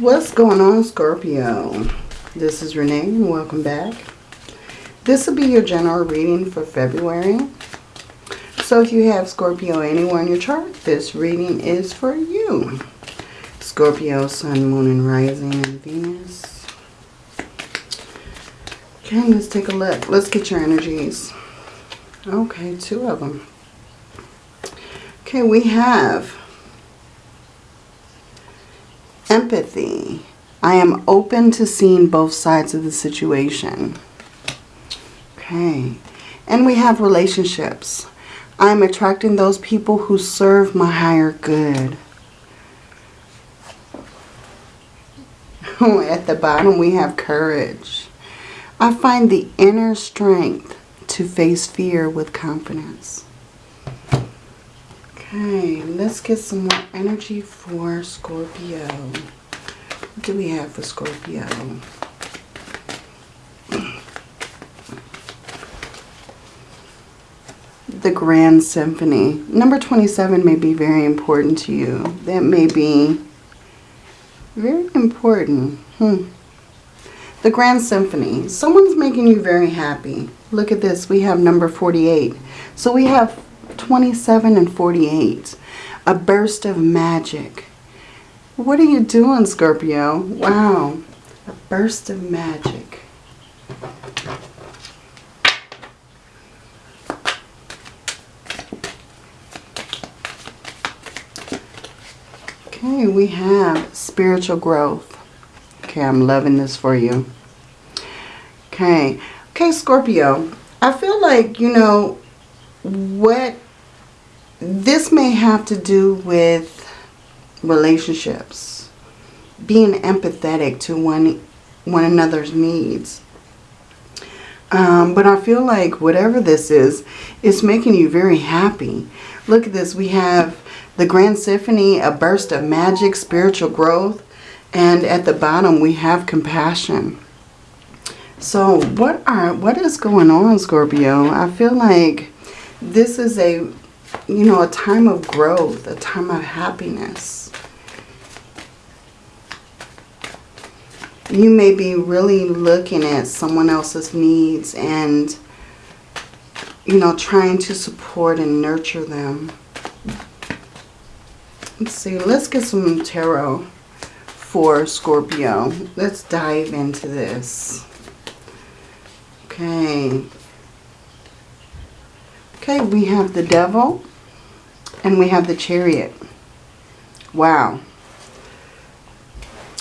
What's going on, Scorpio? This is Renee and welcome back. This will be your general reading for February. So if you have Scorpio anywhere in your chart, this reading is for you. Scorpio, Sun, Moon, and Rising, and Venus. Okay, let's take a look. Let's get your energies. Okay, two of them. Okay, we have empathy. I am open to seeing both sides of the situation. Okay. And we have relationships. I'm attracting those people who serve my higher good. At the bottom, we have courage. I find the inner strength to face fear with confidence. Okay, let's get some more energy for Scorpio. What do we have for Scorpio? The Grand Symphony. Number 27 may be very important to you. That may be very important. Hmm. The Grand Symphony. Someone's making you very happy. Look at this. We have number 48. So we have 27 and 48. A burst of magic. What are you doing, Scorpio? Wow. A burst of magic. Okay, we have spiritual growth. Okay, I'm loving this for you. Okay. Okay, Scorpio. I feel like, you know, what this may have to do with relationships. Being empathetic to one, one another's needs. Um, but I feel like whatever this is, it's making you very happy. Look at this. We have the Grand Symphony, a burst of magic, spiritual growth. And at the bottom, we have compassion. So what are what is going on, Scorpio? I feel like this is a, you know, a time of growth, a time of happiness. You may be really looking at someone else's needs and, you know, trying to support and nurture them. Let's see, let's get some tarot for Scorpio. Let's dive into this. Okay. Okay, we have the devil and we have the chariot. Wow.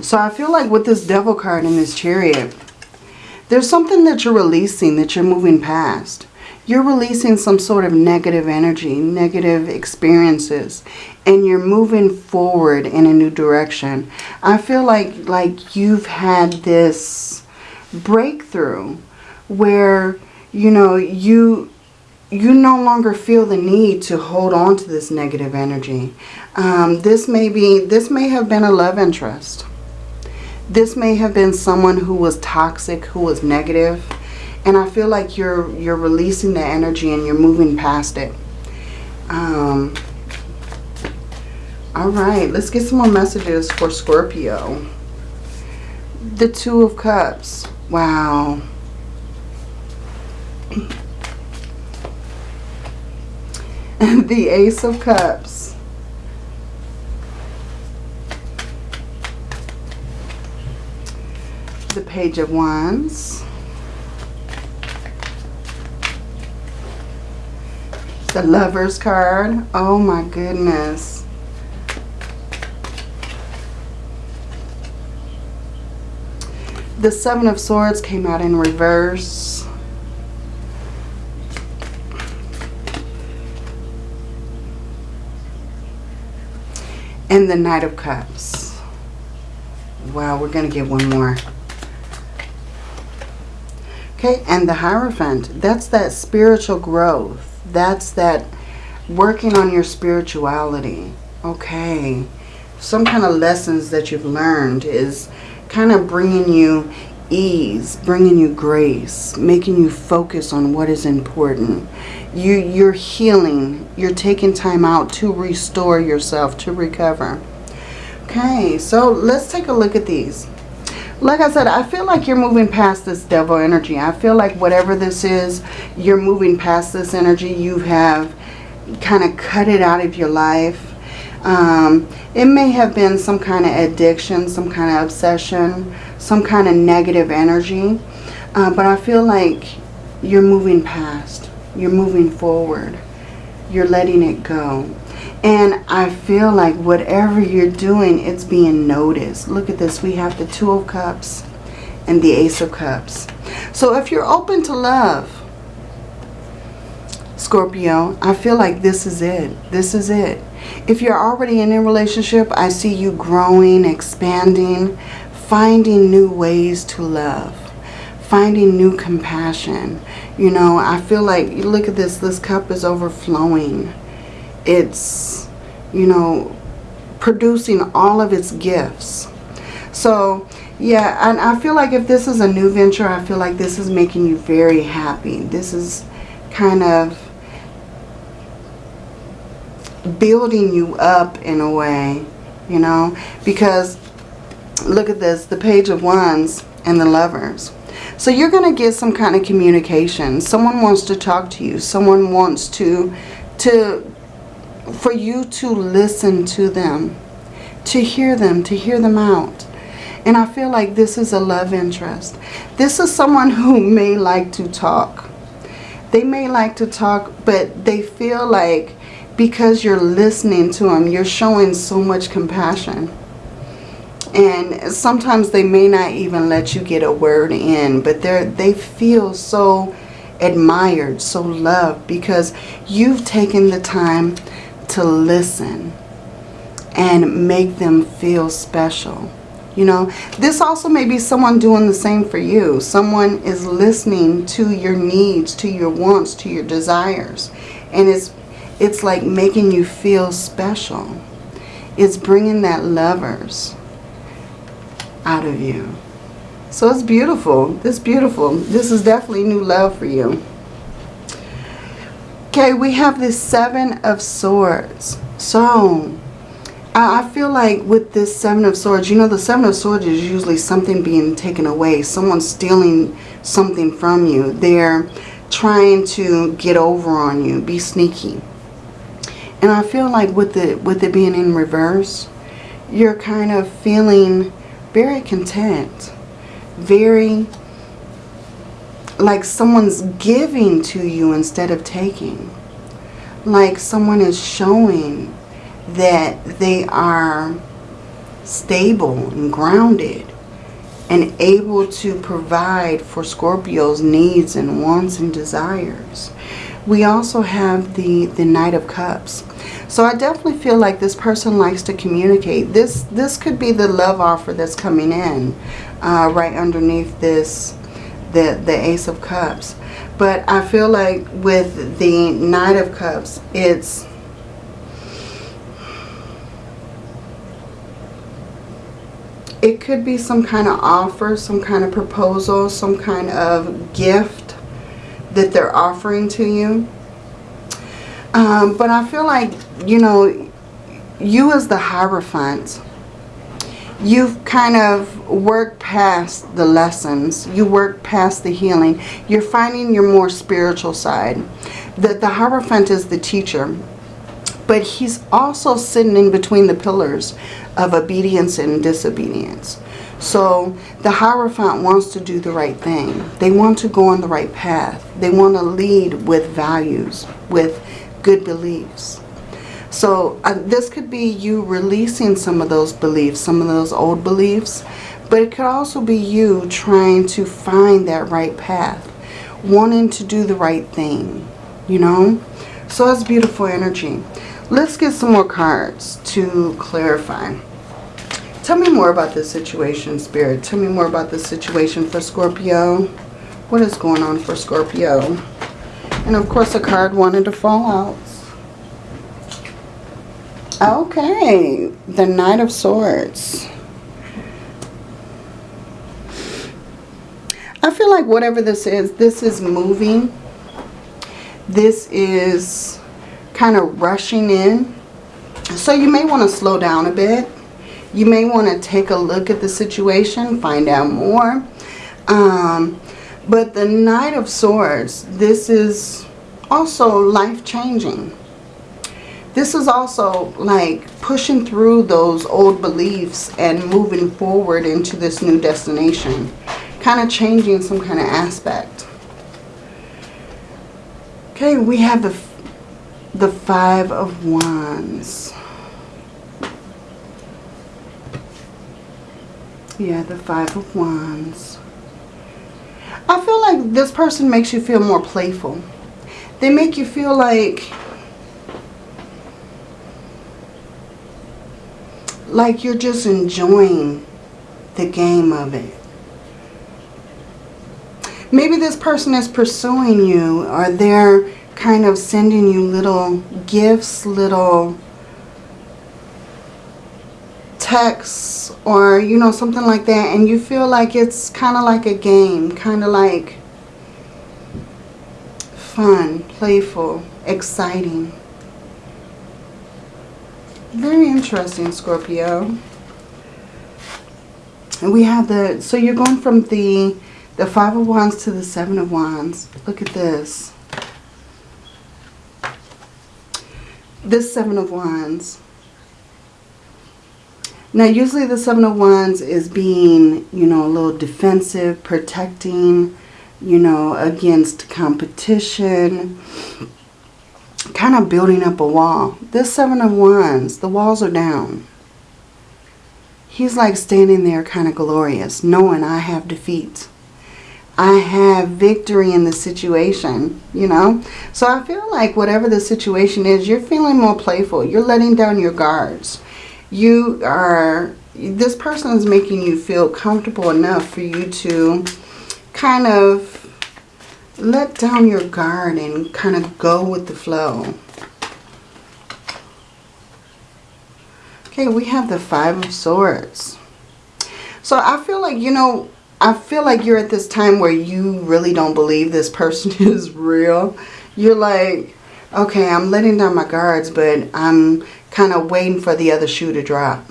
So I feel like with this devil card and this chariot, there's something that you're releasing, that you're moving past. You're releasing some sort of negative energy, negative experiences, and you're moving forward in a new direction. I feel like, like you've had this breakthrough where, you know, you you no longer feel the need to hold on to this negative energy. Um, this may be, this may have been a love interest. This may have been someone who was toxic, who was negative, and I feel like you're you're releasing the energy and you're moving past it. Um, all right, let's get some more messages for Scorpio. The Two of Cups. Wow. the Ace of Cups. The Page of Wands. The Lover's card. Oh my goodness. The Seven of Swords came out in reverse. And the Knight of Cups. Wow, we're going to get one more. Okay, and the Hierophant. That's that spiritual growth. That's that working on your spirituality. Okay. Some kind of lessons that you've learned is kind of bringing you ease, bringing you grace, making you focus on what is important. You, you're healing. You're taking time out to restore yourself, to recover. Okay, so let's take a look at these. Like I said, I feel like you're moving past this devil energy. I feel like whatever this is, you're moving past this energy. You have kind of cut it out of your life. Um, it may have been some kind of addiction, some kind of obsession, some kind of negative energy. Uh, but I feel like you're moving past. You're moving forward. You're letting it go. And I feel like whatever you're doing, it's being noticed. Look at this. We have the Two of Cups and the Ace of Cups. So if you're open to love, Scorpio, I feel like this is it. This is it. If you're already in a relationship, I see you growing, expanding, finding new ways to love, finding new compassion. You know, I feel like, look at this, this cup is overflowing. It's, you know, producing all of its gifts. So, yeah, and I feel like if this is a new venture, I feel like this is making you very happy. This is kind of building you up in a way, you know, because look at this, the page of wands and the lovers. So you're going to get some kind of communication. Someone wants to talk to you. Someone wants to, to, for you to listen to them, to hear them, to hear them out. And I feel like this is a love interest. This is someone who may like to talk. They may like to talk, but they feel like because you're listening to them, you're showing so much compassion. And sometimes they may not even let you get a word in, but they they feel so admired, so loved because you've taken the time to listen and make them feel special. You know, this also may be someone doing the same for you. Someone is listening to your needs, to your wants, to your desires. And it's it's like making you feel special. It's bringing that lovers out of you. So it's beautiful. It's beautiful. This is definitely new love for you. Okay, we have this Seven of Swords. So, I feel like with this Seven of Swords, you know, the Seven of Swords is usually something being taken away. Someone stealing something from you. They're trying to get over on you, be sneaky. And I feel like with it, with it being in reverse, you're kind of feeling very content. Very like someone's giving to you instead of taking. Like someone is showing that they are stable and grounded and able to provide for Scorpio's needs and wants and desires. We also have the, the Knight of Cups. So I definitely feel like this person likes to communicate. This this could be the love offer that's coming in uh, right underneath this, the, the Ace of Cups. But I feel like with the Knight of Cups, it's... It could be some kind of offer, some kind of proposal, some kind of gift that they're offering to you. Um, but I feel like, you know, you as the Hierophant, you've kind of worked past the lessons. You work past the healing. You're finding your more spiritual side. The, the Hierophant is the teacher. But he's also sitting in between the pillars of obedience and disobedience. So the Hierophant wants to do the right thing. They want to go on the right path. They want to lead with values, with good beliefs. So uh, this could be you releasing some of those beliefs, some of those old beliefs. But it could also be you trying to find that right path. Wanting to do the right thing, you know. So that's beautiful energy. Let's get some more cards to clarify. Tell me more about this situation, Spirit. Tell me more about this situation for Scorpio. What is going on for Scorpio? And of course, a card wanted to fall out. Okay, the Knight of Swords. I feel like whatever this is, this is moving. This is kind of rushing in. So you may want to slow down a bit You may want to take a look at the situation, find out more. Um, but the Knight of Swords, this is also life-changing. This is also like pushing through those old beliefs and moving forward into this new destination. Kind of changing some kind of aspect. Okay, we have the, the Five of Wands. Yeah, the Five of Wands. I feel like this person makes you feel more playful. They make you feel like like you're just enjoying the game of it. Maybe this person is pursuing you or they're kind of sending you little gifts, little texts or, you know, something like that. And you feel like it's kind of like a game, kind of like fun, playful, exciting. Very interesting, Scorpio. And we have the, so you're going from the, the Five of Wands to the Seven of Wands. Look at this. This Seven of Wands. Now, usually the Seven of Wands is being, you know, a little defensive, protecting, you know, against competition kind of building up a wall. This Seven of Wands, the walls are down. He's like standing there kind of glorious, knowing I have defeat. I have victory in the situation, you know. So I feel like whatever the situation is, you're feeling more playful. You're letting down your guards. You are, this person is making you feel comfortable enough for you to kind of let down your guard and kind of go with the flow. Okay, we have the Five of Swords. So I feel like, you know, I feel like you're at this time where you really don't believe this person is real. You're like, okay, I'm letting down my guards, but I'm kind of waiting for the other shoe to drop.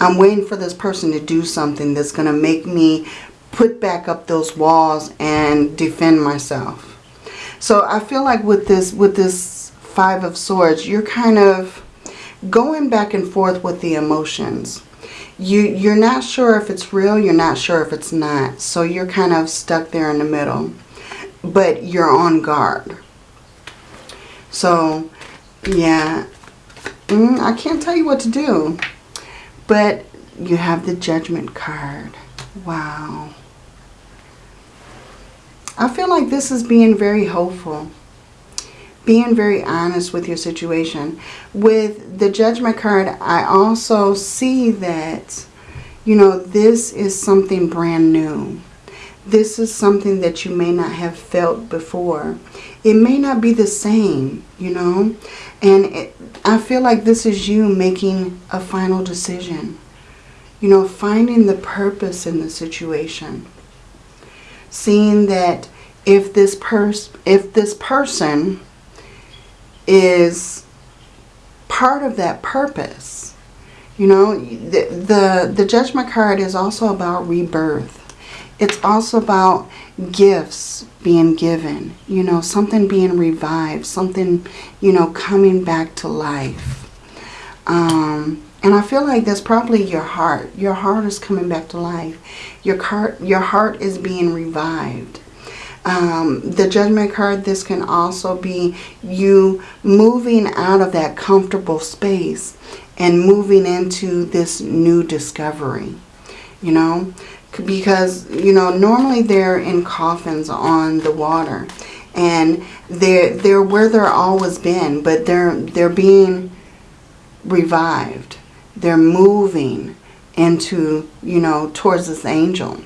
I'm waiting for this person to do something that's going to make me put back up those walls and defend myself. So I feel like with this with this Five of Swords, you're kind of going back and forth with the emotions. You, you're not sure if it's real, you're not sure if it's not. So you're kind of stuck there in the middle. But you're on guard. So, yeah, mm, I can't tell you what to do. But you have the Judgment card. Wow. I feel like this is being very hopeful. Being very honest with your situation. With the Judgment card, I also see that, you know, this is something brand new. This is something that you may not have felt before. It may not be the same, you know. And it, I feel like this is you making a final decision you know, finding the purpose in the situation. Seeing that if this pers if this person is part of that purpose, you know, the, the, the judgment card is also about rebirth. It's also about gifts being given, you know, something being revived, something, you know, coming back to life. Um, and I feel like that's probably your heart. Your heart is coming back to life. Your heart, your heart is being revived. Um, the judgment card, this can also be you moving out of that comfortable space and moving into this new discovery. You know, because, you know, normally they're in coffins on the water. And they're, they're where they're always been, but they're, they're being revived they're moving into, you know, towards this angel.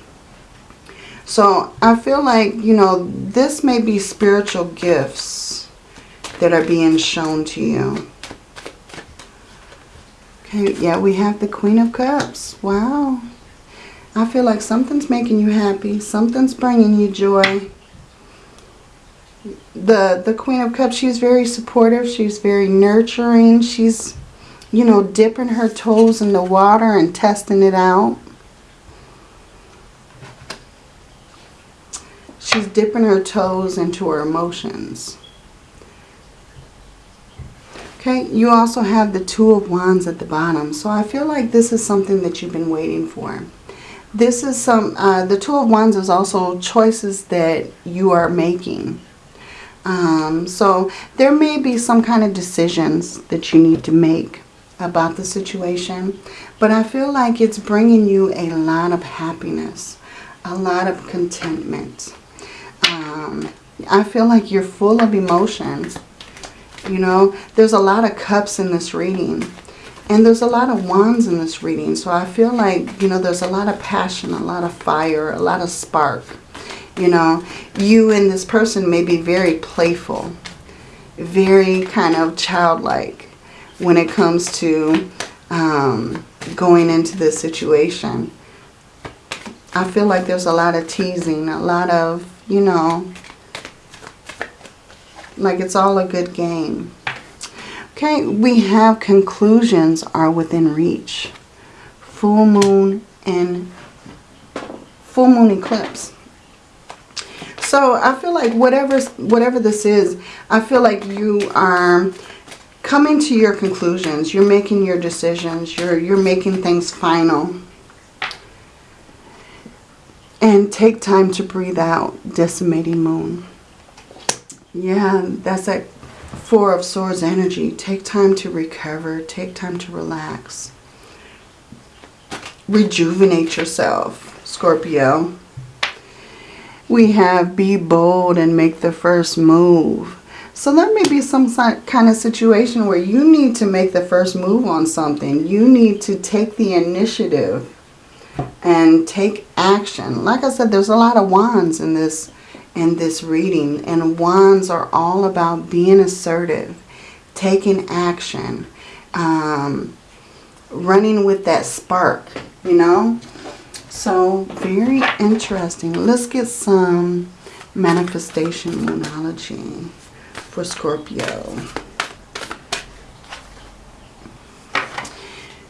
So I feel like, you know, this may be spiritual gifts that are being shown to you. Okay, yeah, we have the Queen of Cups. Wow. I feel like something's making you happy. Something's bringing you joy. The, the Queen of Cups, she's very supportive. She's very nurturing. She's you know, dipping her toes in the water and testing it out. She's dipping her toes into her emotions. Okay, you also have the Two of Wands at the bottom. So I feel like this is something that you've been waiting for. This is some, uh, the Two of Wands is also choices that you are making. Um, so there may be some kind of decisions that you need to make about the situation. But I feel like it's bringing you a lot of happiness, a lot of contentment. Um, I feel like you're full of emotions. You know, there's a lot of cups in this reading. And there's a lot of wands in this reading. So I feel like, you know, there's a lot of passion, a lot of fire, a lot of spark. You know, you and this person may be very playful, very kind of childlike when it comes to um, going into this situation. I feel like there's a lot of teasing, a lot of, you know, like it's all a good game. Okay, we have conclusions are within reach. Full moon and full moon eclipse. So I feel like whatever whatever this is, I feel like you are coming to your conclusions. You're making your decisions. You're you're making things final. And take time to breathe out, disseminating moon. Yeah, that's that Four of Swords energy. Take time to recover. Take time to relax. Rejuvenate yourself, Scorpio. We have be bold and make the first move. So there may be some kind of situation where you need to make the first move on something. You need to take the initiative and take action. Like I said, there's a lot of wands in this in this reading. And wands are all about being assertive, taking action, um, running with that spark, you know. So very interesting. Let's get some manifestation moonology for Scorpio.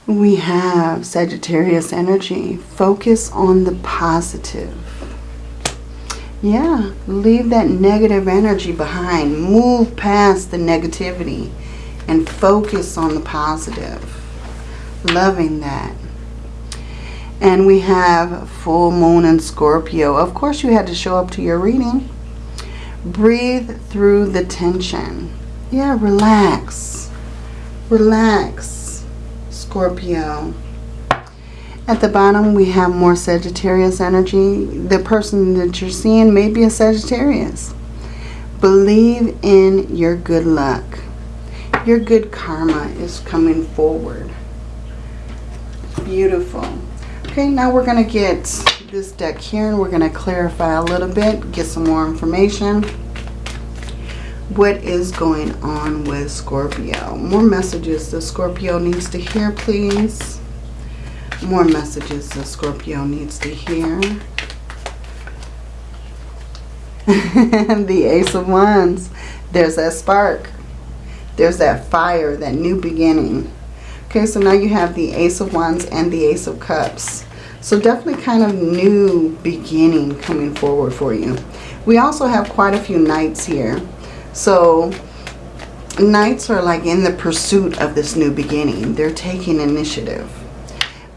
We have Sagittarius energy. Focus on the positive. Yeah, leave that negative energy behind. Move past the negativity and focus on the positive. Loving that. And we have full moon and Scorpio. Of course, you had to show up to your reading. Breathe through the tension. Yeah, relax. Relax, Scorpio. At the bottom, we have more Sagittarius energy. The person that you're seeing may be a Sagittarius. Believe in your good luck. Your good karma is coming forward. Beautiful. Okay, now we're going to get this deck here and we're going to clarify a little bit, get some more information. What is going on with Scorpio? More messages that Scorpio needs to hear, please more messages the Scorpio needs to hear. the Ace of Wands. There's that spark. There's that fire, that new beginning. Okay, so now you have the Ace of Wands and the Ace of Cups. So definitely kind of new beginning coming forward for you. We also have quite a few knights here. So knights are like in the pursuit of this new beginning. They're taking initiative.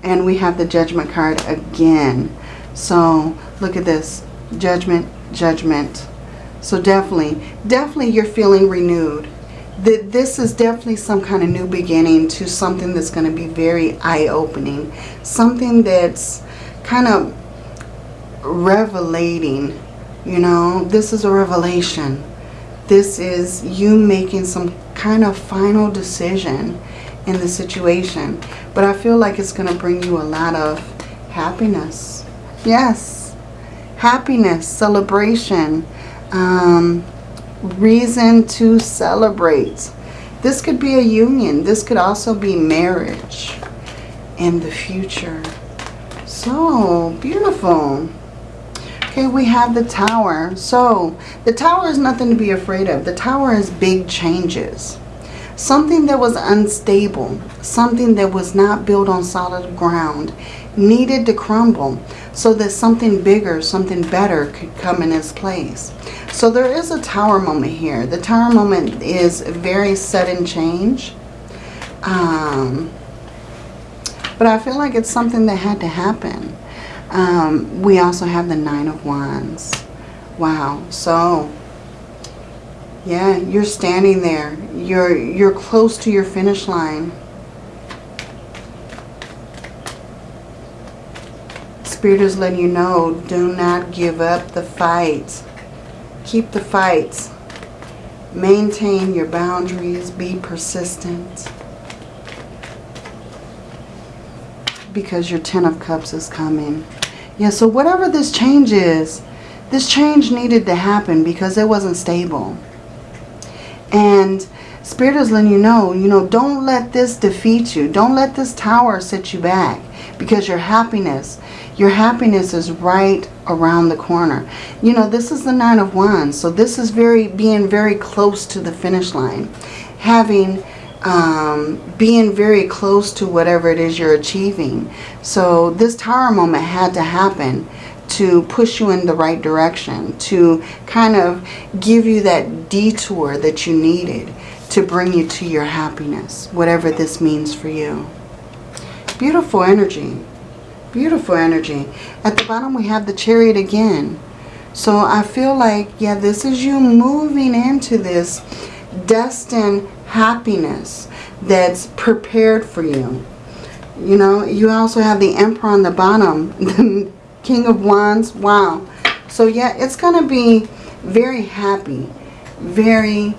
And we have the judgment card again. So look at this. Judgment, judgment. So definitely, definitely you're feeling renewed. That This is definitely some kind of new beginning to something that's going to be very eye-opening. Something that's kind of revelating. You know, this is a revelation. This is you making some kind of final decision in the situation. But I feel like it's going to bring you a lot of happiness. Yes. Happiness, celebration, um, reason to celebrate. This could be a union. This could also be marriage in the future. So beautiful. Okay, we have the tower. So the tower is nothing to be afraid of. The tower is big changes. Something that was unstable, something that was not built on solid ground, needed to crumble so that something bigger, something better could come in its place. So there is a tower moment here. The tower moment is a very sudden change. Um, but I feel like it's something that had to happen. Um, we also have the Nine of Wands. Wow. So, yeah, you're standing there. You're, you're close to your finish line. Spirit is letting you know, do not give up the fight. Keep the fight. Maintain your boundaries. Be persistent. Because your Ten of Cups is coming. Yeah, so whatever this change is, this change needed to happen because it wasn't stable. And Spirit is letting you know, you know, don't let this defeat you. Don't let this tower set you back because your happiness, your happiness is right around the corner. You know, this is the Nine of Wands. So this is very being very close to the finish line. Having, um, being very close to whatever it is you're achieving. So this tower moment had to happen to push you in the right direction. To kind of give you that detour that you needed to bring you to your happiness. Whatever this means for you. Beautiful energy. Beautiful energy. At the bottom we have the chariot again. So I feel like, yeah, this is you moving into this destined happiness that's prepared for you. You know, you also have the Emperor on the bottom, King of Wands. Wow. So yeah, it's going to be very happy, very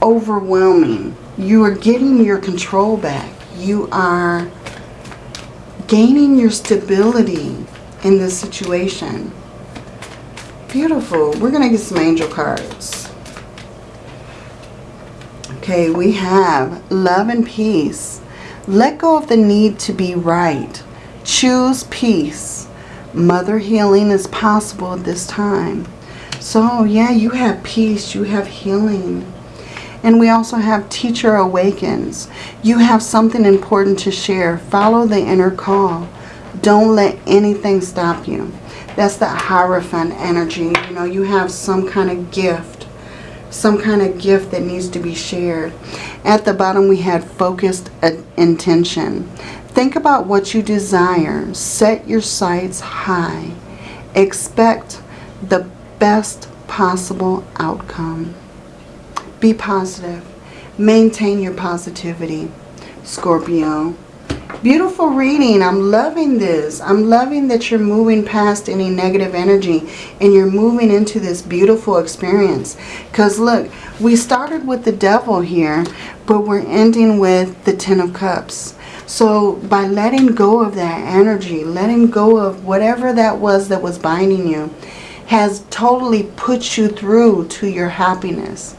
overwhelming. You are getting your control back. You are gaining your stability in this situation. Beautiful. We're going to get some angel cards. Okay, we have love and peace. Let go of the need to be right. Choose peace. Mother healing is possible at this time. So, yeah, you have peace. You have healing. And we also have Teacher Awakens. You have something important to share. Follow the inner call. Don't let anything stop you. That's the Hierophant energy. You know, you have some kind of gift. Some kind of gift that needs to be shared. At the bottom we had focused intention. Think about what you desire. Set your sights high. Expect the best possible outcome. Be positive. Maintain your positivity, Scorpio. Beautiful reading. I'm loving this. I'm loving that you're moving past any negative energy and you're moving into this beautiful experience. Because look, we started with the devil here, but we're ending with the Ten of Cups. So by letting go of that energy, letting go of whatever that was that was binding you, has totally put you through to your happiness.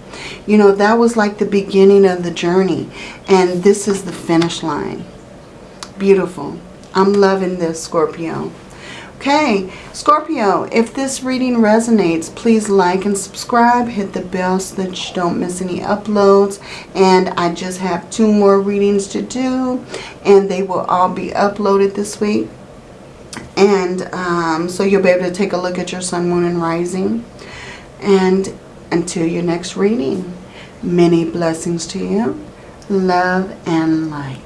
You know, that was like the beginning of the journey. And this is the finish line. Beautiful. I'm loving this, Scorpio. Okay, Scorpio, if this reading resonates, please like and subscribe. Hit the bell so that you don't miss any uploads. And I just have two more readings to do. And they will all be uploaded this week. And um, so you'll be able to take a look at your sun, moon, and rising. And until your next reading, many blessings to you. Love and light.